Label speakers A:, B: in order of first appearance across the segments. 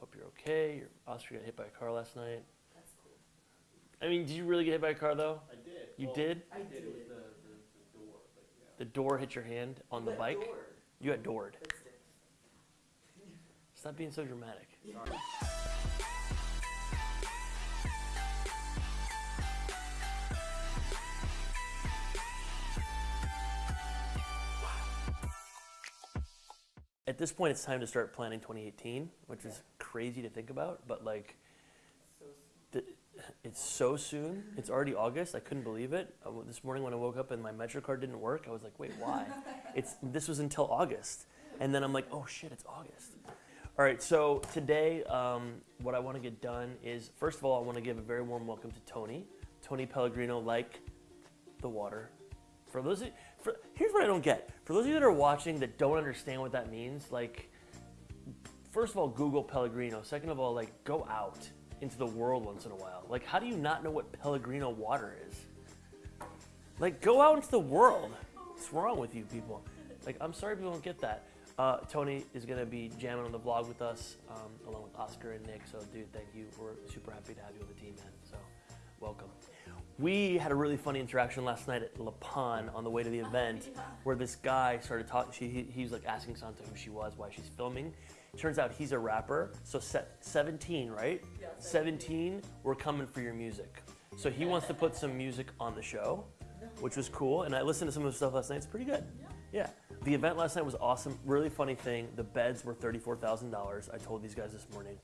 A: Hope you're okay. Your Oscar got hit by a car last night.
B: That's cool.
A: I mean, did you really get hit by a car though?
C: I did.
A: You
C: Well,
A: did?
B: I
C: It was
B: did.
C: the, the, the door, but yeah.
A: The door hit your hand on the
B: But
A: bike?
B: door,
A: You got doored.
B: That's.
A: Stop being so dramatic.
C: Sorry.
A: At this point, it's time to start planning 2018, which is crazy to think about, but like,
B: So
A: th- it's so soon. It's already August. I couldn't believe it. W- this morning when I woke up and my MetroCard didn't work, I was like, wait, why? it's this was until August, and then I'm like, oh shit, it's August. All right, so today, um, what I want to get done is first of all, I want to give a very warm welcome to Tony, Tony Pellegrino, like the water. For those, of, for here's what I don't get. For those of you that are watching that don't understand what that means, like first of all, Google Pellegrino. Second of all, like go out into the world once in a while. Like, how do you not know what Pellegrino water is? Like, go out into the world. What's wrong with you people? Like, I'm sorry people don't get that. Uh, Tony is gonna be jamming on the vlog with us, um, along with Oscar and Nick. So, dude, thank you. We're super happy to have you on the team, man. So, welcome. We had a really funny interaction last night at La Pan on the way to the event, where this guy started talking. He, he was like asking Santa who she was, why she's filming. Turns out he's a rapper. So se- 17, right?
B: Yeah,
A: 17, we're coming for your music. So he wants to put some music on the show, which was cool. And I listened to some of his stuff last night. It's pretty good. Yeah. The event last night was awesome. Really funny thing. The beds were $34,000. I told these guys this morning.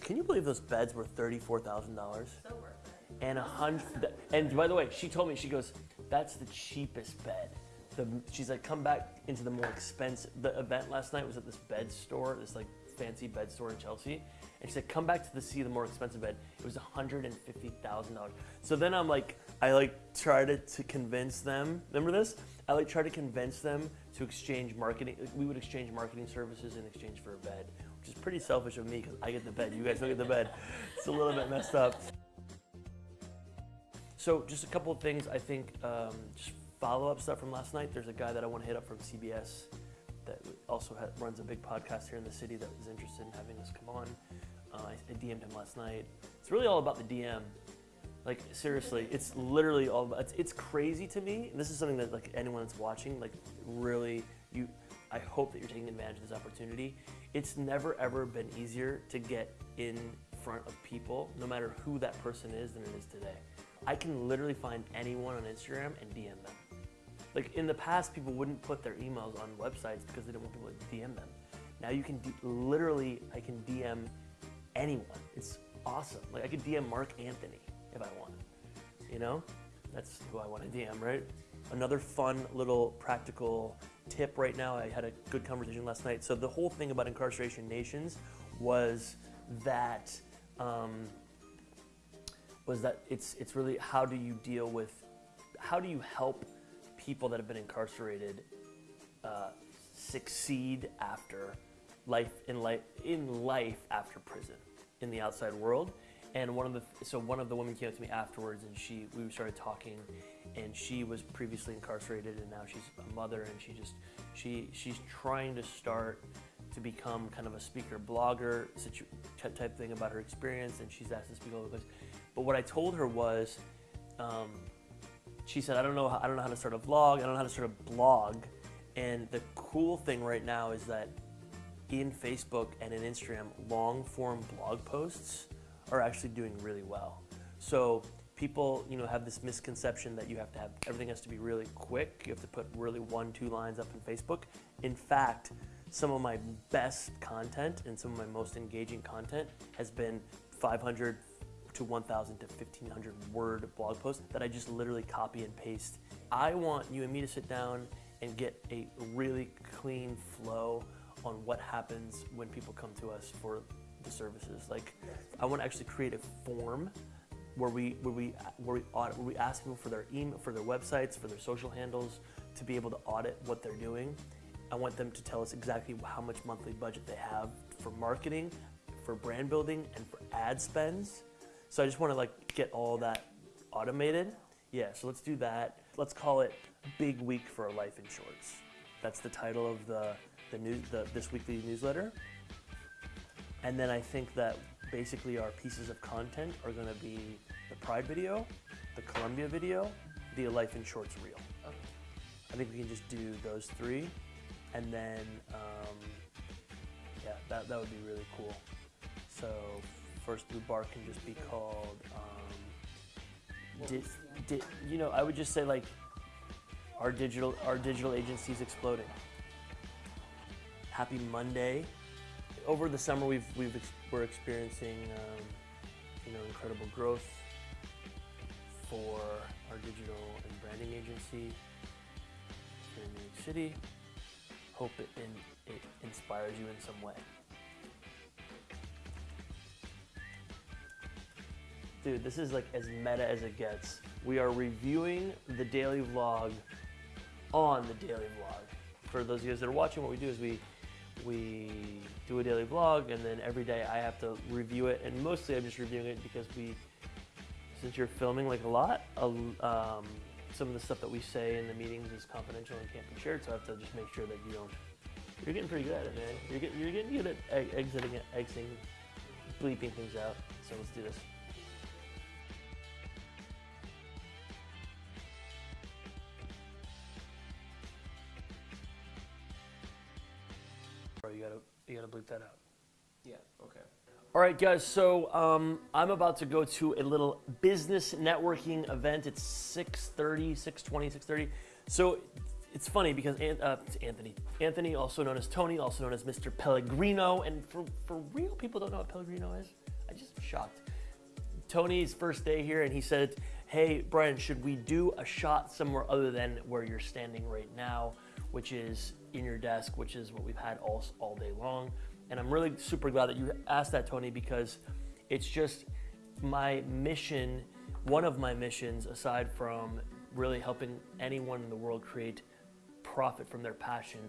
A: Can you believe those beds were $34,000?
B: so worth it.
A: and a hundred. And by the way, she told me she goes, "That's the cheapest bed." The, she's like, "Come back into the more expensive." The event last night was at this bed store, this like fancy bed store in Chelsea, and she said, "Come back to the see the more expensive bed." It was hundred and fifty thousand dollars. So then I'm like, I like try to, to convince them. Remember this? I like try to convince them to exchange marketing. We would exchange marketing services in exchange for a bed, which is pretty selfish of me because I get the bed, you guys don't get the bed. It's a little bit messed up. So just a couple of things. I think um, just follow up stuff from last night. There's a guy that I want to hit up from CBS that also runs a big podcast here in the city that was interested in having us come on. Uh, I, I DM'd him last night. It's really all about the DM. Like seriously, it's literally all. About, it's, it's crazy to me. And this is something that like anyone that's watching, like really, you. I hope that you're taking advantage of this opportunity. It's never ever been easier to get in front of people, no matter who that person is, than it is today. I can literally find anyone on Instagram and DM them. Like in the past, people wouldn't put their emails on websites because they didn't want people to DM them. Now you can literally, I can DM anyone. It's awesome. Like I could DM Marc Anthony if I want. You know, that's who I want to DM, right? Another fun little practical tip right now. I had a good conversation last night. So the whole thing about incarceration nations was that. Um, was that it's it's really how do you deal with how do you help people that have been incarcerated uh, succeed after life in life in life after prison in the outside world. And one of the so one of the women came up to me afterwards and she we started talking and she was previously incarcerated and now she's a mother and she just she she's trying to start to become kind of a speaker blogger type thing about her experience and she's asked to speak all over the place. But what I told her was, um, she said, I don't know, I don't know how to start a vlog. I don't know how to start a blog. And the cool thing right now is that in Facebook and in Instagram, long form blog posts are actually doing really well. So people, you know, have this misconception that you have to have everything has to be really quick. You have to put really one, two lines up in Facebook. In fact, some of my best content and some of my most engaging content has been 500 to 1,000 to 1,500 word blog posts that I just literally copy and paste. I want you and me to sit down and get a really clean flow on what happens when people come to us for the services. Like, I want to actually create a form where we where we where we audit, where we ask people for their email, for their websites, for their social handles, to be able to audit what they're doing. I want them to tell us exactly how much monthly budget they have for marketing, for brand building, and for ad spends. So I just want to like get all that automated. Yeah, so let's do that. Let's call it Big Week for a Life in Shorts. That's the title of the the news the this weekly newsletter. And then I think that basically our pieces of content are going to be the Pride video, the Columbia video, the Life in Shorts reel.
B: Okay.
A: I think we can just do those three, and then um, yeah, that that would be really cool. So first blue bar can just be called. Um, di- di- you know, I would just say like our digital our digital agency is exploding. Happy Monday. Over the summer, we've we've ex- we're experiencing um, you know incredible growth for our digital and branding agency here in New York City. Hope it, in, it inspires you in some way. Dude, this is like as meta as it gets. We are reviewing the daily vlog on the daily vlog. For those of you guys that are watching, what we do is we we do a daily vlog, and then every day I have to review it. And mostly I'm just reviewing it because we, since you're filming like a lot, um, some of the stuff that we say in the meetings is confidential and can't be shared. So I have to just make sure that you don't. You're getting pretty good at it, man. You're getting you're getting good at exiting it, exiting, bleeping things out. So let's do this. Bleep that out.
B: Yeah, okay.
A: All right, guys. So um, I'm about to go to a little business networking event. It's 6:30, 6:20, 6:30. So it's funny because An- uh, it's Anthony, Anthony, also known as Tony, also known as Mr. Pellegrino, and for for real people don't know what Pellegrino is. I just shocked. Tony's first day here, and he said, "Hey, Brian, should we do a shot somewhere other than where you're standing right now, which is in your desk, which is what we've had all all day long?" And I'm really super glad that you asked that, Tony, because it's just my mission. One of my missions, aside from really helping anyone in the world create profit from their passion,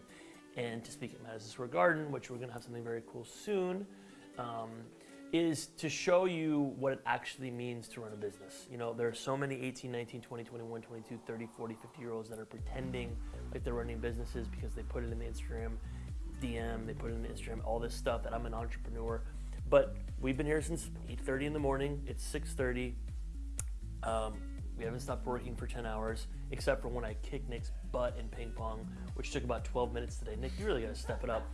A: and to speak at Madison Square Garden, which we're going to have something very cool soon. Um, is to show you what it actually means to run a business. You know, there are so many 18, 19, 20, 21, 22, 30, 40, 50 year olds that are pretending like they're running businesses because they put it in the Instagram DM, they put it in the Instagram, all this stuff that I'm an entrepreneur. But we've been here since 8:30 in the morning. It's 6:30. Um, we haven't stopped working for 10 hours, except for when I kicked Nick's butt in ping pong, which took about 12 minutes today. Nick, you really got to step it up.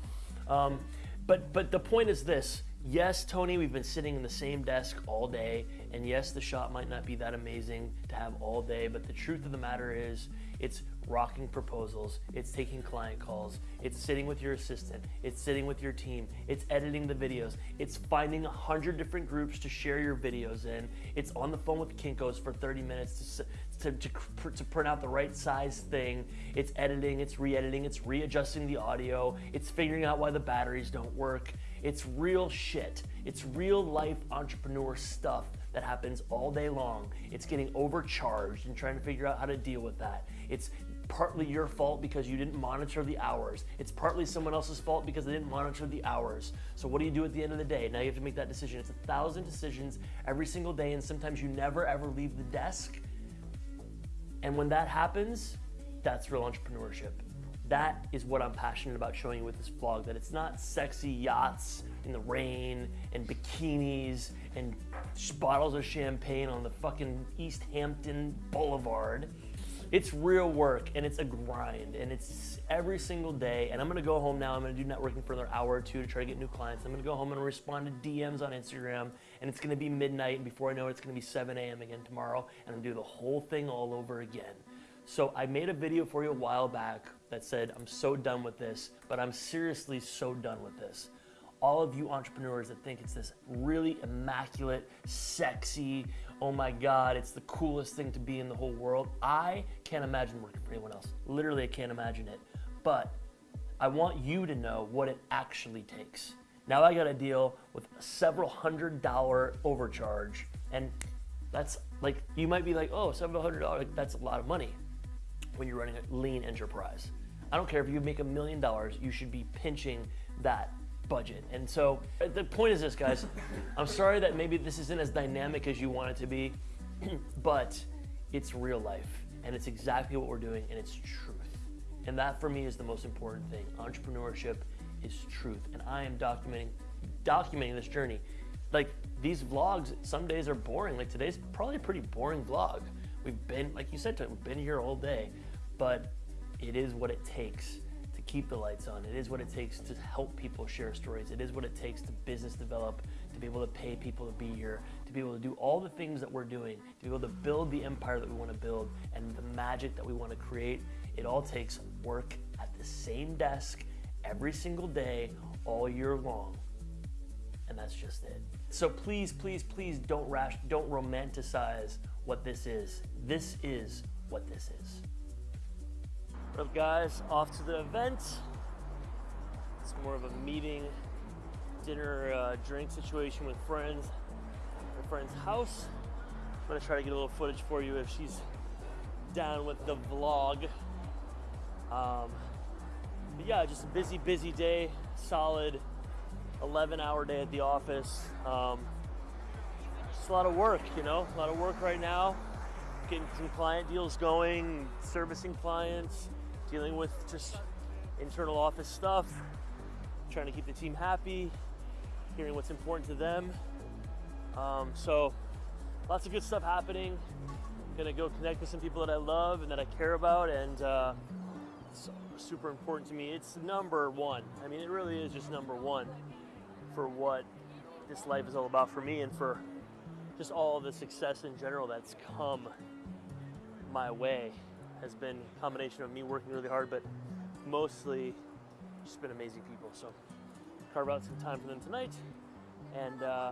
A: Um, but but the point is this: yes, Tony, we've been sitting in the same desk all day, and yes, the shot might not be that amazing to have all day. But the truth of the matter is, it's rocking proposals, it's taking client calls, it's sitting with your assistant, it's sitting with your team, it's editing the videos, it's finding a hundred different groups to share your videos in, it's on the phone with Kinkos for 30 minutes to, to, to, to print out the right size thing, it's editing, it's re-editing, it's readjusting the audio, it's figuring out why the batteries don't work. It's real shit. It's real life entrepreneur stuff that happens all day long. It's getting overcharged and trying to figure out how to deal with that. It's partly your fault because you didn't monitor the hours. It's partly someone else's fault because they didn't monitor the hours. So what do you do at the end of the day? Now you have to make that decision. It's a thousand decisions every single day, and sometimes you never ever leave the desk. And when that happens, that's real entrepreneurship. That is what I'm passionate about showing you with this vlog. That it's not sexy yachts in the rain and bikinis and bottles of champagne on the fucking East Hampton Boulevard. It's real work and it's a grind and it's every single day. And I'm gonna go home now. I'm gonna do networking for another hour or two to try to get new clients. I'm gonna go home and respond to DMs on Instagram. And it's gonna be midnight. And before I know it, it's gonna be 7 a.m. again tomorrow. And I'm gonna do the whole thing all over again. So I made a video for you a while back that said, I'm so done with this, but I'm seriously so done with this. All of you entrepreneurs that think it's this really immaculate, sexy, oh my God, it's the coolest thing to be in the whole world. I can't imagine working for anyone else. Literally, I can't imagine it. But I want you to know what it actually takes. Now I got to deal with a several hundred dollar overcharge, and that's like you might be like, oh, several hundred dollars, that's a lot of money when you're running a lean enterprise. I don't care if you make a million dollars, you should be pinching that budget. And so the point is this, guys. I'm sorry that maybe this isn't as dynamic as you want it to be, but it's real life and it's exactly what we're doing and it's truth. And that for me is the most important thing. Entrepreneurship is truth. And I am documenting documenting this journey. Like these vlogs, some days are boring. Like today's probably a pretty boring vlog. We've been, like you said, we've been here all day, but it is what it takes to keep the lights on. It is what it takes to help people share stories. It is what it takes to business develop, to be able to pay people to be here, to be able to do all the things that we're doing, to be able to build the empire that we want to build and the magic that we want to create. It all takes work at the same desk every single day, all year long. And that's just it. So please, please, please don't rash, don't romanticize what this is. This is what this is. What up, guys? Off to the event. It's more of a meeting, dinner, uh, drink situation with friends. at friend's house. I'm gonna try to get a little footage for you if she's down with the vlog. Um, but yeah, just a busy, busy day. Solid 11 hour day at the office. Um, just a lot of work, you know, a lot of work right now. Getting some client deals going, servicing clients, dealing with just internal office stuff, trying to keep the team happy, hearing what's important to them. Um, so, lots of good stuff happening. Gonna go connect with some people that I love and that I care about, and uh, it's super important to me. It's number one. I mean, it really is just number one for what this life is all about for me and for just all the success in general that's come my way has been a combination of me working really hard, but mostly just been amazing people. So carve out some time for them tonight and uh,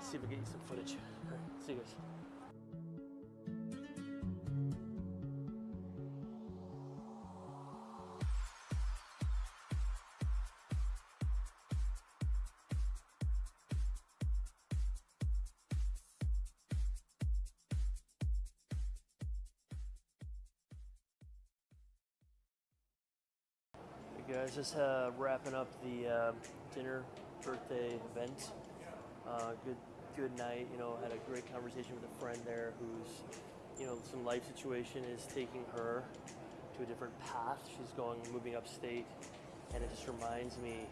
A: see if we get you some footage. All right, see you guys. Guys, just uh, wrapping up the uh, dinner birthday event. Uh, good, good night. You know, had a great conversation with a friend there who's, you know, some life situation is taking her to a different path. She's going, moving upstate, and it just reminds me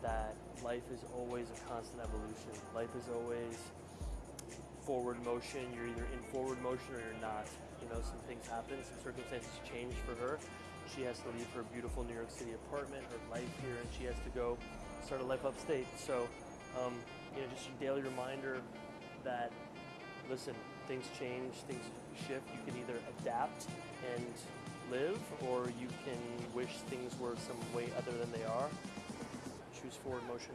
A: that life is always a constant evolution. Life is always forward motion. You're either in forward motion or you're not. You know, some things happen, some circumstances change for her. She has to leave her beautiful New York City apartment, her life here, and she has to go start a life upstate. So, um, you know, just a daily reminder that, listen, things change, things shift. You can either adapt and live, or you can wish things were some way other than they are. Choose forward motion.